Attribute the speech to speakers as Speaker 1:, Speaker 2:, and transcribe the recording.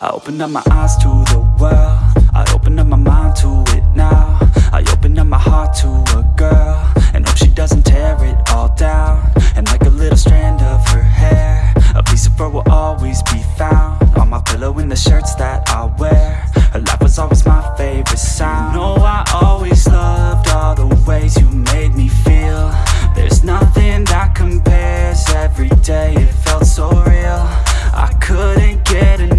Speaker 1: I opened up my eyes to the world. I opened up my mind to it now. I opened up my heart to a girl. And hope she doesn't tear it all down. And like a little strand of her hair A piece of her will always be found On my pillow in the shirts that I wear. Her laugh was always my favorite sound. You know I always loved all the ways you made me feel. There's nothing that compares. Every day it felt so real. I couldn't get enough